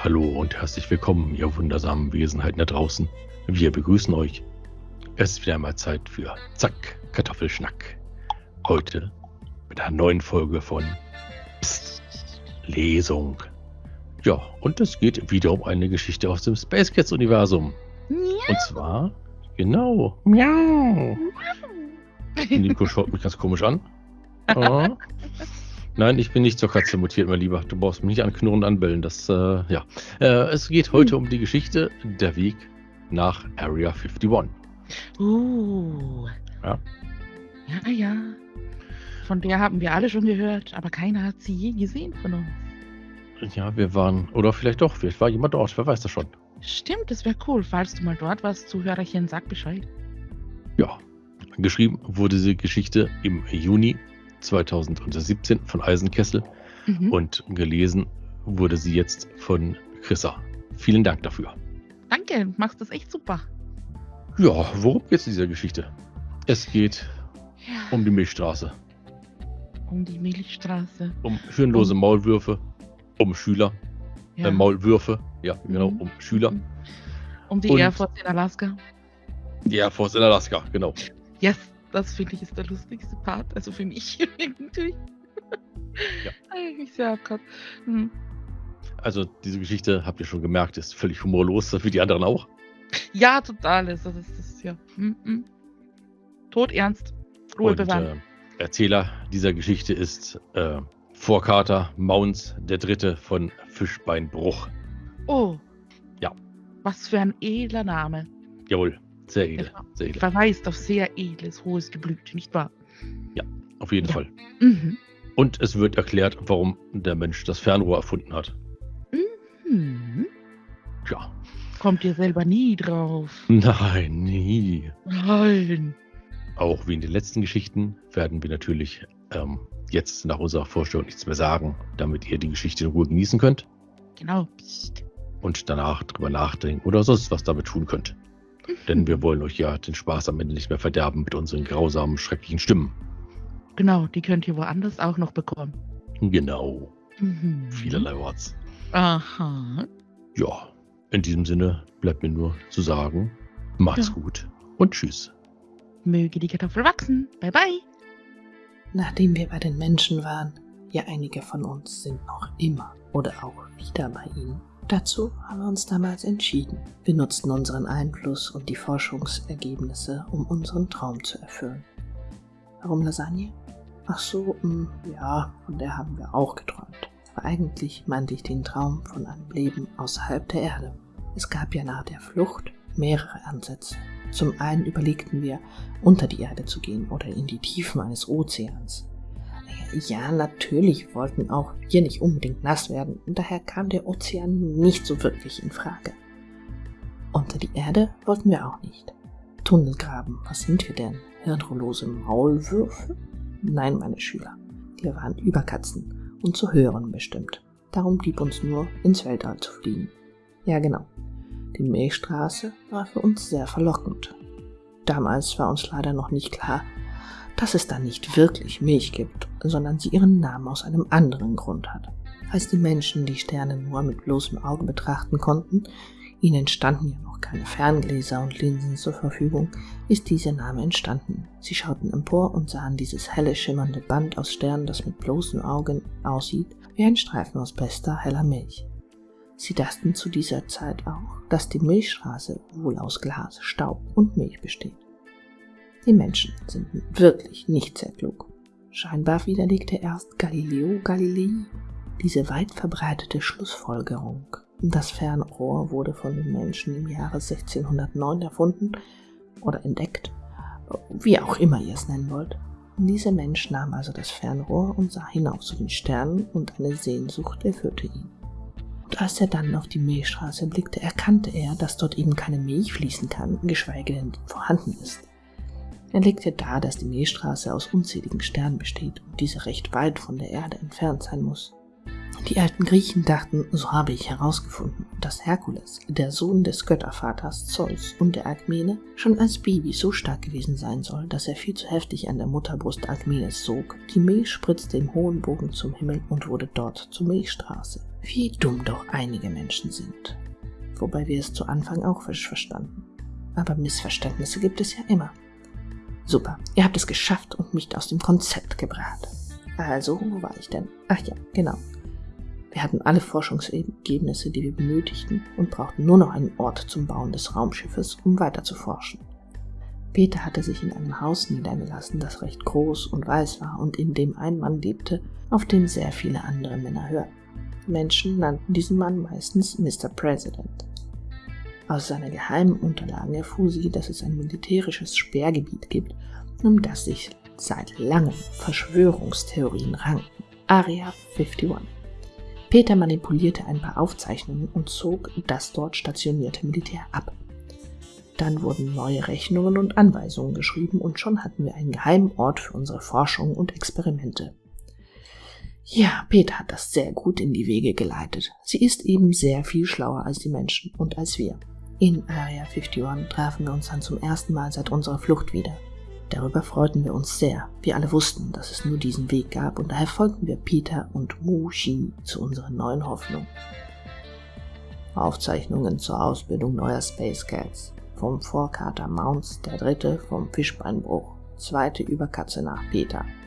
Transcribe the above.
Hallo und herzlich willkommen, ihr wundersamen Wesenheiten da draußen. Wir begrüßen euch. Es ist wieder einmal Zeit für Zack, Kartoffelschnack. Heute mit einer neuen Folge von Psst, Lesung. Ja, und es geht wieder um eine Geschichte aus dem Space Cats Universum. Und zwar, genau, miau. Nico schaut mich ganz komisch an. Ah. Nein, ich bin nicht zur Katze mutiert, mein Lieber. Du brauchst mich nicht anknurren und anbellen. Das, äh, ja. Äh, es geht heute um die Geschichte Der Weg nach Area 51. Uh. Ja. Ja, ja. Von der haben wir alle schon gehört, aber keiner hat sie je gesehen von uns. Ja, wir waren, oder vielleicht doch, vielleicht war jemand dort, wer weiß das schon. Stimmt, das wäre cool. Falls du mal dort warst, Zuhörerchen, sag Bescheid. Ja. Geschrieben wurde diese Geschichte im Juni 2017 von Eisenkessel Mhm. und gelesen wurde sie jetzt von Chrissa. Vielen Dank dafür. Danke, du machst das echt super. Ja, worum geht es in dieser Geschichte? Es geht Ja. um die Milchstraße, Um die Milchstraße. um hirnlose Maulwürfe, um Schüler, Ja. äh, Maulwürfe, ja, genau, Mhm. um Schüler. Um die Und- Air Force in Alaska. Die Air Force in Alaska, genau. Yes, das finde ich ist der lustigste Part. Also für mich irgendwie. Ja. Ich sehr abgrad. Hm. Also diese Geschichte, habt ihr schon gemerkt, ist völlig humorlos, wie die anderen auch. Ja, total. Also das ist ja. Mm -mm. Tot ernst. Ruhe Und bewahren. äh, Erzähler dieser Geschichte ist äh, Vorkater Mounds, der Dritte von Fischbeinbruch. oh. ja. Was für ein edler Name. Jawohl, sehr edel, Ja. sehr edel. Verweist auf sehr edles, hohes Geblüt, nicht wahr? Auf jeden Ja. Fall. Mhm. Und es wird erklärt, warum der Mensch das Fernrohr erfunden hat. Mhm. Tja, Kommt ihr selber nie drauf? nein, nie. Nein. Auch wie in den letzten Geschichten werden wir natürlich ähm, jetzt nach unserer Vorstellung nichts mehr sagen, damit ihr die Geschichte in Ruhe genießen könnt Genau. Psst. und danach drüber nachdenken oder sonst was damit tun könnt. Denn wir wollen euch ja den Spaß am Ende nicht mehr verderben mit unseren grausamen, schrecklichen Stimmen. Genau, die könnt ihr woanders auch noch bekommen. Genau, Mhm. vielerlei Worts. Aha. Ja, in diesem Sinne bleibt mir nur zu sagen, macht's Ja. gut und tschüss. Möge die Kartoffel wachsen. Bye bye. Nachdem wir bei den Menschen waren, ja einige von uns sind noch immer oder auch wieder bei ihnen. Dazu haben wir uns damals entschieden. Wir nutzten unseren Einfluss und die Forschungsergebnisse, um unseren Traum zu erfüllen. Warum Lasagne? Ach so, mh, ja, von der haben wir auch geträumt. Aber eigentlich meinte ich den Traum von einem Leben außerhalb der Erde. Es gab ja nach der Flucht mehrere Ansätze. Zum einen überlegten wir, unter die Erde zu gehen oder in die Tiefen eines Ozeans. Ja, natürlich wollten auch wir nicht unbedingt nass werden, daher kam der Ozean nicht so wirklich in Frage. Unter die Erde wollten wir auch nicht. Tunnel graben, was sind wir denn? Hirnlose Maulwürfe? Nein, meine Schüler, wir waren Überkatzen und zu hören bestimmt. Darum blieb uns nur ins Weltall zu fliegen. Ja, genau. Die Milchstraße war für uns sehr verlockend. Damals war uns leider noch nicht klar, dass es da nicht wirklich Milch gibt, sondern sie ihren Namen aus einem anderen Grund hat. Als die Menschen die Sterne nur mit bloßem Auge betrachten konnten, ihnen standen ja noch keine Ferngläser und Linsen zur Verfügung, ist dieser Name entstanden. Sie schauten empor und sahen dieses helle schimmernde Band aus Sternen, das mit bloßem Auge aussieht wie ein Streifen aus bester, heller Milch. Sie dachten zu dieser Zeit auch, dass die Milchstraße wohl aus Glas, Staub und Milch besteht. Die Menschen sind wirklich nicht sehr klug. Scheinbar widerlegte erst Galileo Galilei diese weit verbreitete Schlussfolgerung. Das Fernrohr wurde von den Menschen im Jahre 1609 erfunden oder entdeckt, wie auch immer ihr es nennen wollt. Dieser Mensch nahm also das Fernrohr und sah hinauf zu den Sternen und eine Sehnsucht erfüllte ihn. Und als er dann auf die Milchstraße blickte, erkannte er, dass dort eben keine Milch fließen kann, geschweige denn vorhanden ist. Er legte dar, dass die Milchstraße aus unzähligen Sternen besteht und diese recht weit von der Erde entfernt sein muss. Die alten Griechen dachten, so habe ich herausgefunden, dass Herkules, der Sohn des Göttervaters Zeus und der Alkmene, schon als Baby so stark gewesen sein soll, dass er viel zu heftig an der Mutterbrust Alkmenes sog. Die Milch spritzte im hohen Bogen zum Himmel und wurde dort zur Milchstraße. Wie dumm doch einige Menschen sind. Wobei wir es zu Anfang auch falsch verstanden. Aber Missverständnisse gibt es ja immer. Super, ihr habt es geschafft und mich aus dem Konzept gebracht. Also, wo war ich denn? Ach ja, genau. Wir hatten alle Forschungsergebnisse, die wir benötigten und brauchten nur noch einen Ort zum Bauen des Raumschiffes, um weiter zu forschen. Peter hatte sich in einem Haus niedergelassen, das recht groß und weiß war und in dem ein Mann lebte, auf den sehr viele andere Männer hörten. Menschen nannten diesen Mann meistens Mr. President. Aus seiner geheimen Unterlagen erfuhr sie, dass es ein militärisches Sperrgebiet gibt, um das sich seit langem Verschwörungstheorien ranken. Area 51. Peter manipulierte ein paar Aufzeichnungen und zog das dort stationierte Militär ab. Dann wurden neue Rechnungen und Anweisungen geschrieben und schon hatten wir einen geheimen Ort für unsere Forschung und Experimente. Ja, Peter hat das sehr gut in die Wege geleitet. Sie ist eben sehr viel schlauer als die Menschen und als wir. In Area 51 trafen wir uns dann zum ersten Mal seit unserer Flucht wieder. Darüber freuten wir uns sehr. Wir alle wussten, dass es nur diesen Weg gab und daher folgten wir Peter und Mu Xi zu unserer neuen Hoffnung. Aufzeichnungen zur Ausbildung neuer Space Cats. Vom Vorkater Mounts, der dritte vom Fischbeinbruch, zweite Überkatze nach Peter.